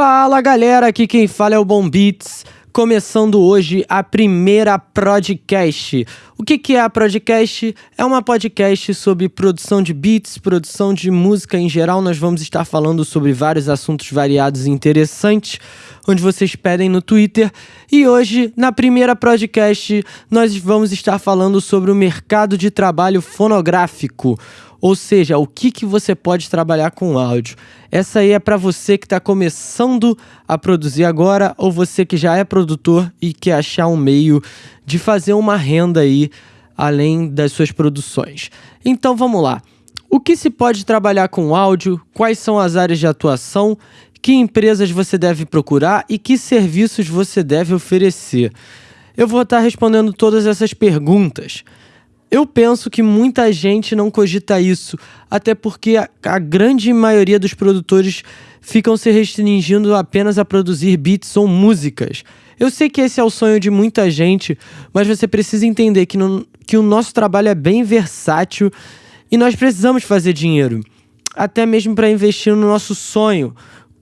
Fala galera, aqui quem fala é o Bom Beats, começando hoje a primeira podcast. O que, que é a podcast? É uma podcast sobre produção de beats, produção de música em geral. Nós vamos estar falando sobre vários assuntos variados e interessantes, onde vocês pedem no Twitter. E hoje, na primeira podcast, nós vamos estar falando sobre o mercado de trabalho fonográfico ou seja, o que, que você pode trabalhar com áudio. Essa aí é para você que está começando a produzir agora ou você que já é produtor e quer achar um meio de fazer uma renda aí além das suas produções. Então vamos lá. O que se pode trabalhar com áudio? Quais são as áreas de atuação? Que empresas você deve procurar e que serviços você deve oferecer? Eu vou estar respondendo todas essas perguntas. Eu penso que muita gente não cogita isso, até porque a, a, grande maioria dos produtores ficam se restringindo apenas a produzir beats ou músicas. Eu sei que esse é o sonho de muita gente, mas você precisa entender que, no, que o nosso trabalho é bem versátil e nós precisamos fazer dinheiro, até mesmo para investir no nosso sonho.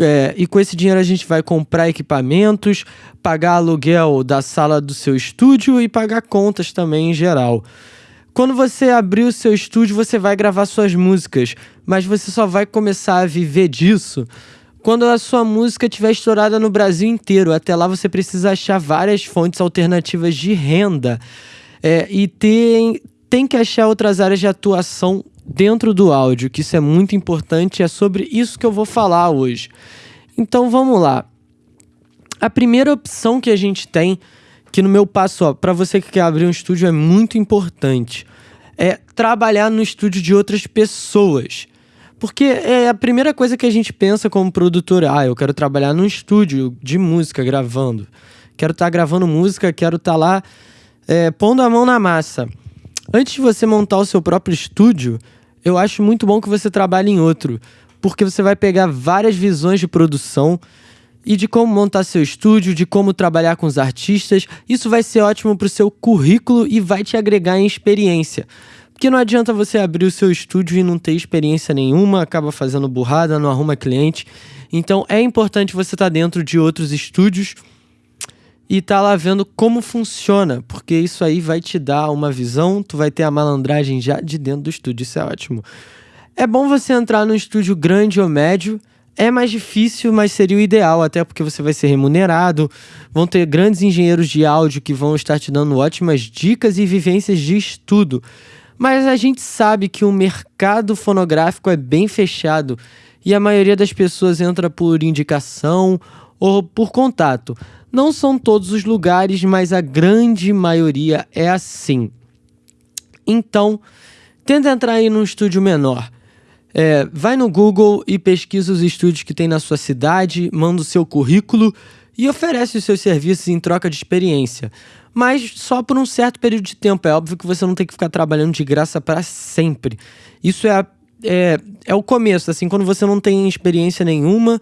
É, e com esse dinheiro a gente vai comprar equipamentos, pagar aluguel da sala do seu estúdio e pagar contas também em geral. Quando você abrir o seu estúdio, você vai gravar suas músicas, mas você só vai começar a viver disso quando a sua música estiver estourada no Brasil inteiro. Até lá você precisa achar várias fontes alternativas de renda é, e tem, tem que achar outras áreas de atuação dentro do áudio, que isso é muito importante. É sobre isso que eu vou falar hoje. Então vamos lá. A primeira opção que a gente tem que no meu passo, para você que quer abrir um estúdio é muito importante, é trabalhar no estúdio de outras pessoas. Porque é a primeira coisa que a gente pensa como produtor, ah, eu quero trabalhar num estúdio de música gravando. Quero estar tá gravando música, quero estar tá lá é, pondo a mão na massa. Antes de você montar o seu próprio estúdio, eu acho muito bom que você trabalhe em outro, porque você vai pegar várias visões de produção e de como montar seu estúdio, de como trabalhar com os artistas. Isso vai ser ótimo para o seu currículo e vai te agregar em experiência. Porque não adianta você abrir o seu estúdio e não ter experiência nenhuma, acaba fazendo burrada, não arruma cliente. Então é importante você estar tá dentro de outros estúdios e estar tá lá vendo como funciona, porque isso aí vai te dar uma visão, tu vai ter a malandragem já de dentro do estúdio, isso é ótimo. É bom você entrar num estúdio grande ou médio, é mais difícil, mas seria o ideal, até porque você vai ser remunerado. Vão ter grandes engenheiros de áudio que vão estar te dando ótimas dicas e vivências de estudo. Mas a gente sabe que o mercado fonográfico é bem fechado e a maioria das pessoas entra por indicação ou por contato. Não são todos os lugares, mas a grande maioria é assim. Então, tenta entrar aí num estúdio menor. É, vai no Google e pesquisa os estúdios que tem na sua cidade, manda o seu currículo e oferece os seus serviços em troca de experiência. Mas só por um certo período de tempo. É óbvio que você não tem que ficar trabalhando de graça para sempre. Isso é, a, é, é o começo. Assim, quando você não tem experiência nenhuma,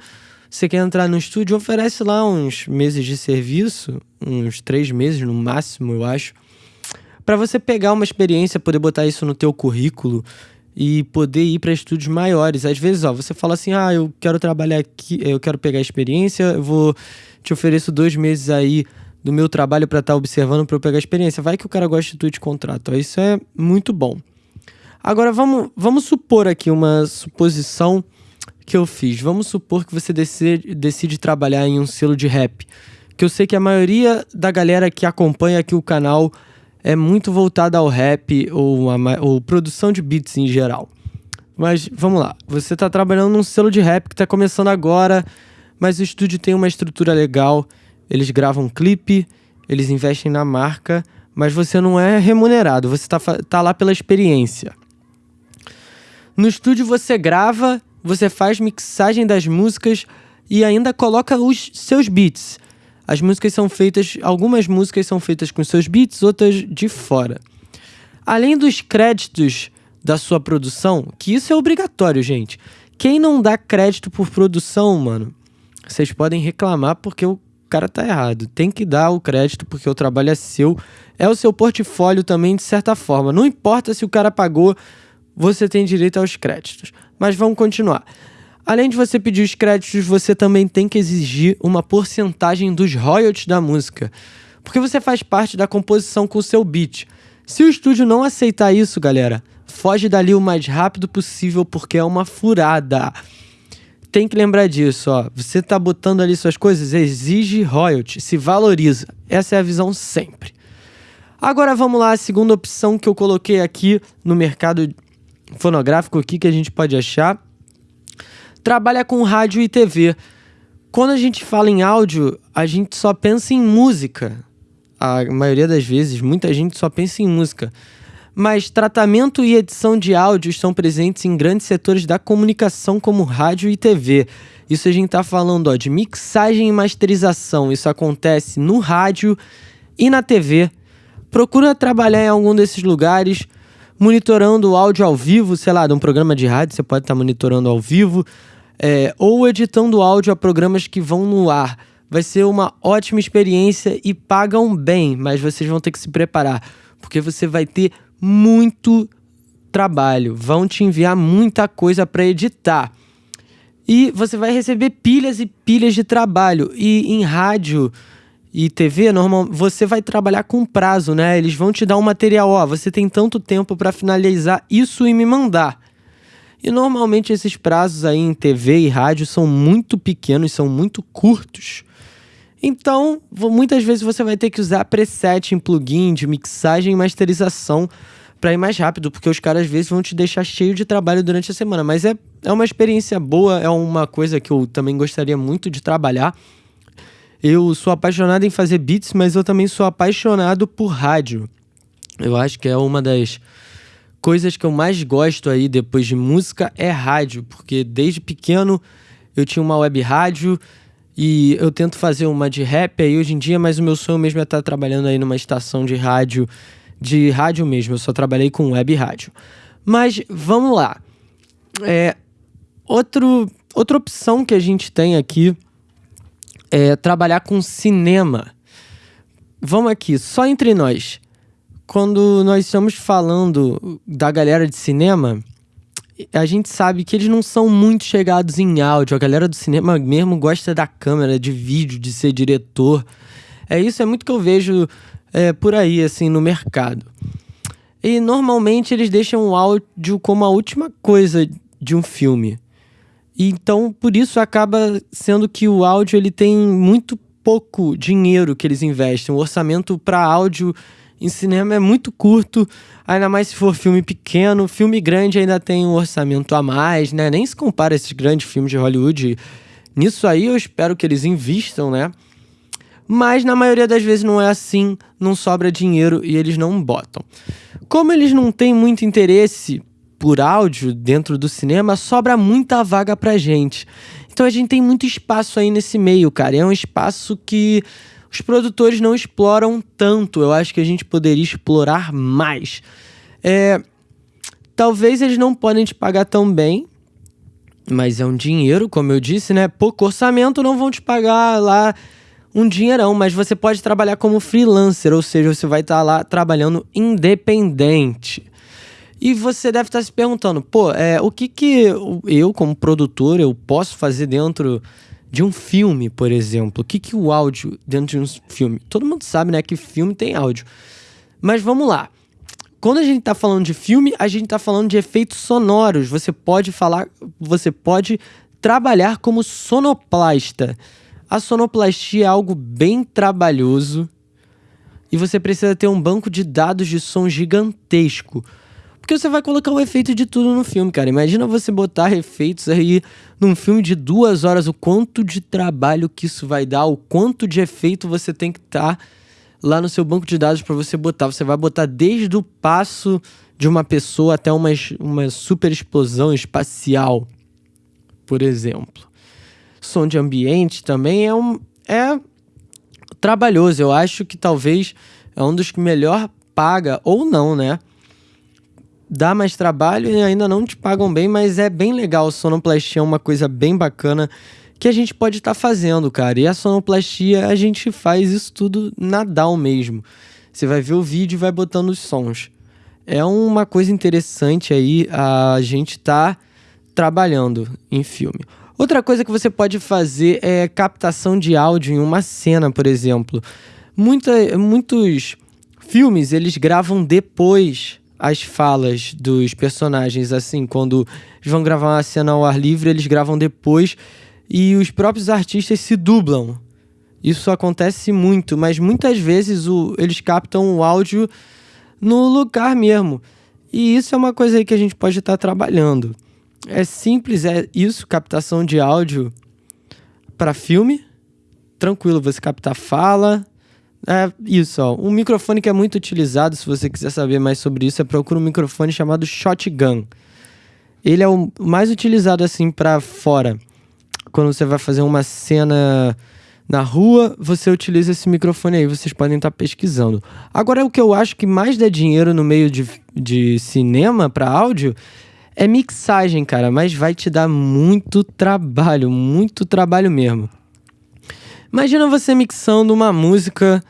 você quer entrar no estúdio, oferece lá uns meses de serviço, uns três meses no máximo, eu acho, para você pegar uma experiência, poder botar isso no teu currículo e poder ir para estúdios maiores. Às vezes, ó, você fala assim: ah, eu quero trabalhar aqui, eu quero pegar experiência, eu vou te ofereço dois meses aí do meu trabalho para estar tá observando para eu pegar experiência. Vai que o cara gosta de tu te contrato. Isso é muito bom. Agora vamos, vamos supor aqui uma suposição que eu fiz. Vamos supor que você decide, decide trabalhar em um selo de rap. Que eu sei que a maioria da galera que acompanha aqui o canal é muito voltada ao rap ou, a, ou produção de beats em geral. Mas vamos lá, você está trabalhando num selo de rap que está começando agora, mas o estúdio tem uma estrutura legal, eles gravam clipe, eles investem na marca, mas você não é remunerado, você está tá lá pela experiência. No estúdio você grava, você faz mixagem das músicas e ainda coloca os seus beats. As músicas são feitas, algumas músicas são feitas com seus beats, outras de fora. Além dos créditos da sua produção, que isso é obrigatório, gente. Quem não dá crédito por produção, mano, vocês podem reclamar porque o cara tá errado. Tem que dar o crédito porque o trabalho é seu, é o seu portfólio também de certa forma. Não importa se o cara pagou, você tem direito aos créditos. Mas vamos continuar. Além de você pedir os créditos, você também tem que exigir uma porcentagem dos royalties da música, porque você faz parte da composição com o seu beat. Se o estúdio não aceitar isso, galera, foge dali o mais rápido possível porque é uma furada. Tem que lembrar disso, ó. Você tá botando ali suas coisas, exige royalty, se valoriza. Essa é a visão sempre. Agora vamos lá, a segunda opção que eu coloquei aqui no mercado fonográfico aqui que a gente pode achar. Trabalha com rádio e TV. Quando a gente fala em áudio, a gente só pensa em música. A maioria das vezes, muita gente só pensa em música. Mas tratamento e edição de áudio estão presentes em grandes setores da comunicação, como rádio e TV. Isso a gente está falando ó, de mixagem e masterização. Isso acontece no rádio e na TV procura trabalhar em algum desses lugares, monitorando o áudio ao vivo, sei lá, de um programa de rádio, você pode estar tá monitorando ao vivo, é, ou editando áudio a programas que vão no ar. Vai ser uma ótima experiência e pagam bem, mas vocês vão ter que se preparar, porque você vai ter muito trabalho, vão te enviar muita coisa para editar. E você vai receber pilhas e pilhas de trabalho. E em rádio, e TV, normal, você vai trabalhar com prazo, né? Eles vão te dar um material, ó, você tem tanto tempo para finalizar isso e me mandar. E normalmente esses prazos aí em TV e rádio são muito pequenos, são muito curtos. Então, muitas vezes você vai ter que usar preset em plugin de mixagem e masterização para ir mais rápido, porque os caras às vezes vão te deixar cheio de trabalho durante a semana. Mas é, é uma experiência boa, é uma coisa que eu também gostaria muito de trabalhar. Eu sou apaixonado em fazer beats, mas eu também sou apaixonado por rádio. Eu acho que é uma das coisas que eu mais gosto aí depois de música é rádio, porque desde pequeno eu tinha uma web rádio e eu tento fazer uma de rap aí hoje em dia, mas o meu sonho mesmo é estar trabalhando aí numa estação de rádio, de rádio mesmo. Eu só trabalhei com web rádio. Mas vamos lá. É, outro, outra opção que a gente tem aqui é, trabalhar com cinema. Vamos aqui, só entre nós. Quando nós estamos falando da galera de cinema, a gente sabe que eles não são muito chegados em áudio. A galera do cinema mesmo gosta da câmera, de vídeo, de ser diretor. É isso, é muito que eu vejo é, por aí, assim, no mercado. E normalmente eles deixam o áudio como a última coisa de um filme. Então, por isso acaba sendo que o áudio ele tem muito pouco dinheiro que eles investem. O orçamento para áudio em cinema é muito curto, ainda mais se for filme pequeno. Filme grande ainda tem um orçamento a mais, né? Nem se compara esses grandes filmes de Hollywood. Nisso aí eu espero que eles invistam, né? Mas na maioria das vezes não é assim, não sobra dinheiro e eles não botam. Como eles não têm muito interesse por áudio dentro do cinema, sobra muita vaga pra gente. Então a gente tem muito espaço aí nesse meio, cara. É um espaço que os produtores não exploram tanto. Eu acho que a gente poderia explorar mais. É, talvez eles não podem te pagar tão bem, mas é um dinheiro, como eu disse, né? Pouco orçamento não vão te pagar lá um dinheirão, mas você pode trabalhar como freelancer, ou seja, você vai estar tá lá trabalhando independente. E você deve estar se perguntando, pô, é, o que que eu, como produtor, eu posso fazer dentro de um filme, por exemplo? O que que o áudio dentro de um filme? Todo mundo sabe, né, que filme tem áudio. Mas vamos lá. Quando a gente está falando de filme, a gente está falando de efeitos sonoros. Você pode falar, você pode trabalhar como sonoplasta. A sonoplastia é algo bem trabalhoso e você precisa ter um banco de dados de som gigantesco. Porque você vai colocar o efeito de tudo no filme, cara. Imagina você botar efeitos aí num filme de duas horas, o quanto de trabalho que isso vai dar, o quanto de efeito você tem que estar tá lá no seu banco de dados para você botar. Você vai botar desde o passo de uma pessoa até uma, uma super explosão espacial, por exemplo. Som de ambiente também é um. É trabalhoso. Eu acho que talvez é um dos que melhor paga, ou não, né? Dá mais trabalho e ainda não te pagam bem, mas é bem legal. Sonoplastia é uma coisa bem bacana que a gente pode estar tá fazendo, cara. E a sonoplastia, a gente faz isso tudo na DAW mesmo. Você vai ver o vídeo e vai botando os sons. É uma coisa interessante aí a gente tá trabalhando em filme. Outra coisa que você pode fazer é captação de áudio em uma cena, por exemplo. Muita, muitos filmes eles gravam depois as falas dos personagens, assim, quando eles vão gravar uma cena ao ar livre, eles gravam depois e os próprios artistas se dublam. Isso acontece muito, mas muitas vezes o, eles captam o áudio no lugar mesmo. E isso é uma coisa aí que a gente pode estar trabalhando. É simples, é isso, captação de áudio para filme. Tranquilo, você capta fala, é isso, ó. Um microfone que é muito utilizado, se você quiser saber mais sobre isso, é procura um microfone chamado Shotgun. Ele é o mais utilizado assim para fora. Quando você vai fazer uma cena na rua, você utiliza esse microfone aí, vocês podem estar tá pesquisando. Agora, o que eu acho que mais dá dinheiro no meio de, de cinema para áudio é mixagem, cara, mas vai te dar muito trabalho, muito trabalho mesmo. Imagina você mixando uma música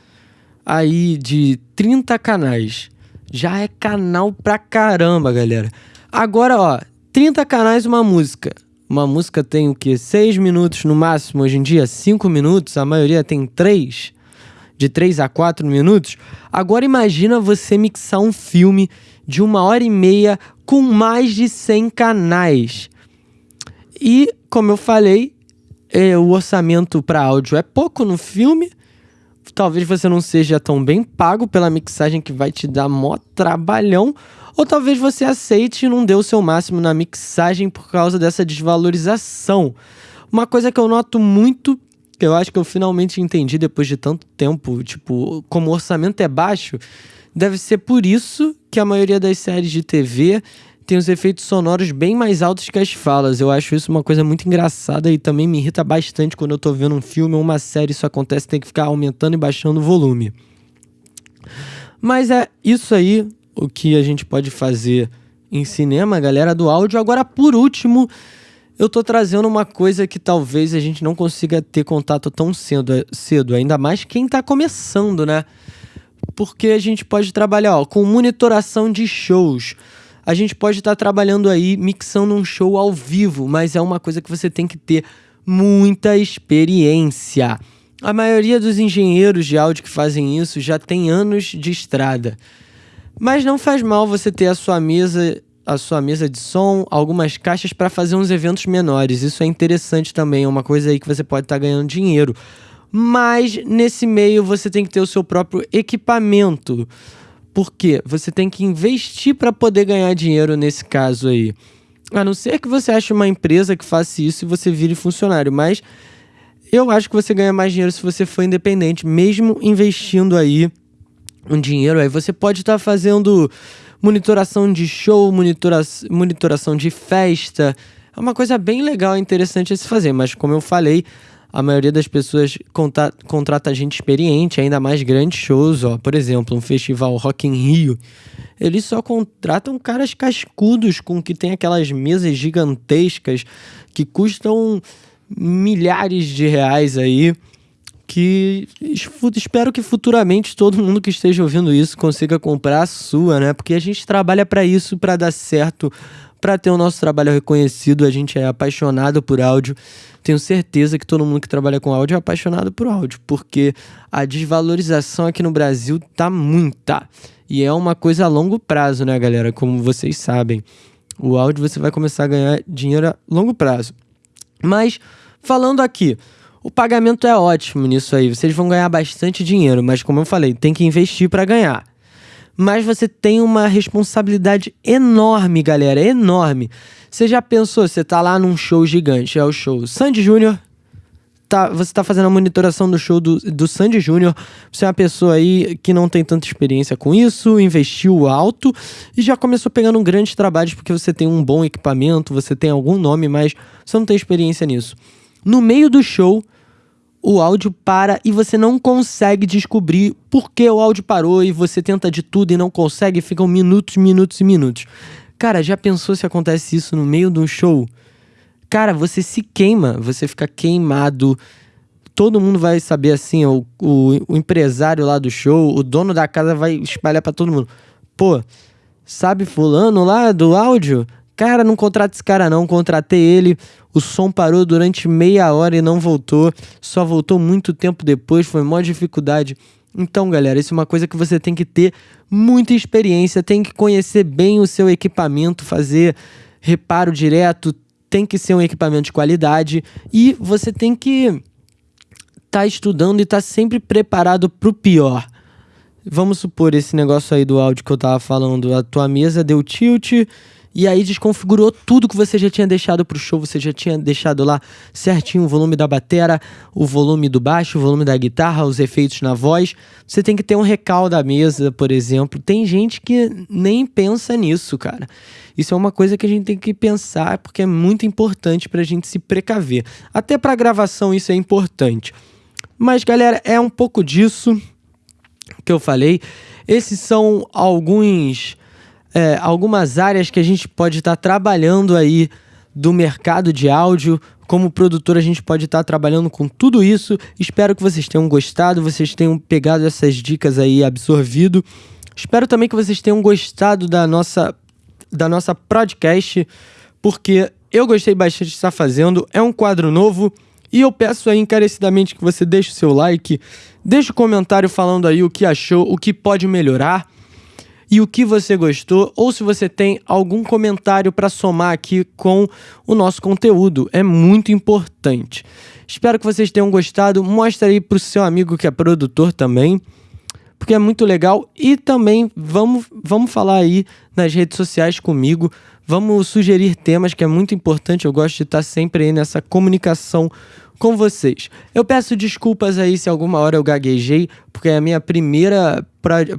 aí de 30 canais. Já é canal pra caramba, galera. Agora, ó, 30 canais uma música. Uma música tem o que? 6 minutos no máximo, hoje em dia 5 minutos, a maioria tem 3, de 3 a 4 minutos. Agora imagina você mixar um filme de uma hora e meia com mais de 100 canais. E, como eu falei, é, o orçamento para áudio é pouco no filme. Talvez você não seja tão bem pago pela mixagem que vai te dar mó trabalhão. Ou talvez você aceite e não dê o seu máximo na mixagem por causa dessa desvalorização. Uma coisa que eu noto muito, que eu acho que eu finalmente entendi depois de tanto tempo, tipo, como o orçamento é baixo, deve ser por isso que a maioria das séries de TV tem os efeitos sonoros bem mais altos que as falas. Eu acho isso uma coisa muito engraçada e também me irrita bastante quando eu tô vendo um filme ou uma série, isso acontece, tem que ficar aumentando e baixando o volume. Mas é isso aí o que a gente pode fazer em cinema, galera do áudio. Agora, por último, eu tô trazendo uma coisa que talvez a gente não consiga ter contato tão cedo, cedo ainda mais quem tá começando, né? Porque a gente pode trabalhar ó, com monitoração de shows a gente pode estar tá trabalhando aí, mixando um show ao vivo, mas é uma coisa que você tem que ter muita experiência. A maioria dos engenheiros de áudio que fazem isso já tem anos de estrada. Mas não faz mal você ter a sua mesa, a sua mesa de som, algumas caixas para fazer uns eventos menores. Isso é interessante também, é uma coisa aí que você pode estar tá ganhando dinheiro. Mas nesse meio você tem que ter o seu próprio equipamento. Porque você tem que investir para poder ganhar dinheiro nesse caso aí. A não ser que você ache uma empresa que faça isso e você vire funcionário, mas eu acho que você ganha mais dinheiro se você for independente, mesmo investindo aí um dinheiro aí. Você pode estar tá fazendo monitoração de show, monitora monitoração de festa. É uma coisa bem legal e interessante a se fazer, mas como eu falei, a maioria das pessoas conta, contrata gente experiente, ainda mais grandes shows, ó. Por exemplo, um festival Rock in Rio. Eles só contratam caras cascudos com que tem aquelas mesas gigantescas que custam milhares de reais aí. Que espero que futuramente todo mundo que esteja ouvindo isso consiga comprar a sua, né? Porque a gente trabalha para isso, para dar certo, para ter o nosso trabalho reconhecido. A gente é apaixonado por áudio tenho certeza que todo mundo que trabalha com áudio é apaixonado por áudio, porque a desvalorização aqui no Brasil tá muita. E é uma coisa a longo prazo, né, galera? Como vocês sabem. O áudio você vai começar a ganhar dinheiro a longo prazo. Mas, falando aqui, o pagamento é ótimo nisso aí. Vocês vão ganhar bastante dinheiro, mas como eu falei, tem que investir para ganhar. Mas você tem uma responsabilidade enorme, galera, enorme. Você já pensou, você tá lá num show gigante, é o show Sandy Júnior, tá, você tá fazendo a monitoração do show do, do Sandy Júnior, você é uma pessoa aí que não tem tanta experiência com isso, investiu alto e já começou pegando grandes trabalhos porque você tem um bom equipamento, você tem algum nome, mas você não tem experiência nisso. No meio do show, o áudio para e você não consegue descobrir por que o áudio parou e você tenta de tudo e não consegue, ficam minutos, minutos e minutos. Cara, já pensou se acontece isso no meio de um show? Cara, você se queima, você fica queimado. Todo mundo vai saber assim, o, o, o empresário lá do show, o dono da casa vai espalhar para todo mundo. Pô, sabe fulano lá do áudio? Cara, não contrata esse cara não, contratei ele. O som parou durante meia hora e não voltou. Só voltou muito tempo depois, foi maior dificuldade. Então, galera, isso é uma coisa que você tem que ter muita experiência, tem que conhecer bem o seu equipamento, fazer reparo direto, tem que ser um equipamento de qualidade e você tem que estar tá estudando e estar tá sempre preparado para o pior. Vamos supor esse negócio aí do áudio que eu tava falando, a tua mesa deu tilt e aí desconfigurou tudo que você já tinha deixado pro show, você já tinha deixado lá certinho o volume da batera, o volume do baixo, o volume da guitarra, os efeitos na voz. Você tem que ter um recal da mesa, por exemplo. Tem gente que nem pensa nisso, cara. Isso é uma coisa que a gente tem que pensar porque é muito importante pra gente se precaver. Até pra gravação isso é importante. Mas galera, é um pouco disso que eu falei. Esses são alguns é, algumas áreas que a gente pode estar tá trabalhando aí do mercado de áudio. Como produtor, a gente pode estar tá trabalhando com tudo isso. Espero que vocês tenham gostado, vocês tenham pegado essas dicas aí absorvido. Espero também que vocês tenham gostado da nossa, da nossa podcast, porque eu gostei bastante de estar fazendo. É um quadro novo e eu peço aí encarecidamente que você deixe o seu like, deixe o um comentário falando aí o que achou, o que pode melhorar e o que você gostou, ou se você tem algum comentário para somar aqui com o nosso conteúdo. É muito importante. Espero que vocês tenham gostado. Mostre aí para o seu amigo que é produtor também, porque é muito legal. E também vamos, vamos falar aí nas redes sociais comigo. Vamos sugerir temas que é muito importante. Eu gosto de estar sempre aí nessa comunicação com vocês. Eu peço desculpas aí se alguma hora eu gaguejei, porque é a minha primeira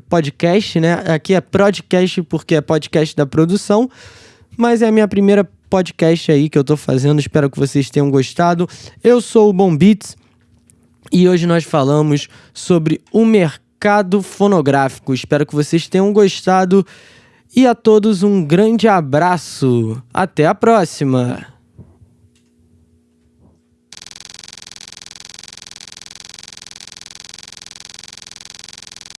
podcast, né? Aqui é podcast porque é podcast da produção, mas é a minha primeira podcast aí que eu tô fazendo. Espero que vocês tenham gostado. Eu sou o Bom Beats e hoje nós falamos sobre o mercado fonográfico. Espero que vocês tenham gostado. E a todos um grande abraço. Até a próxima!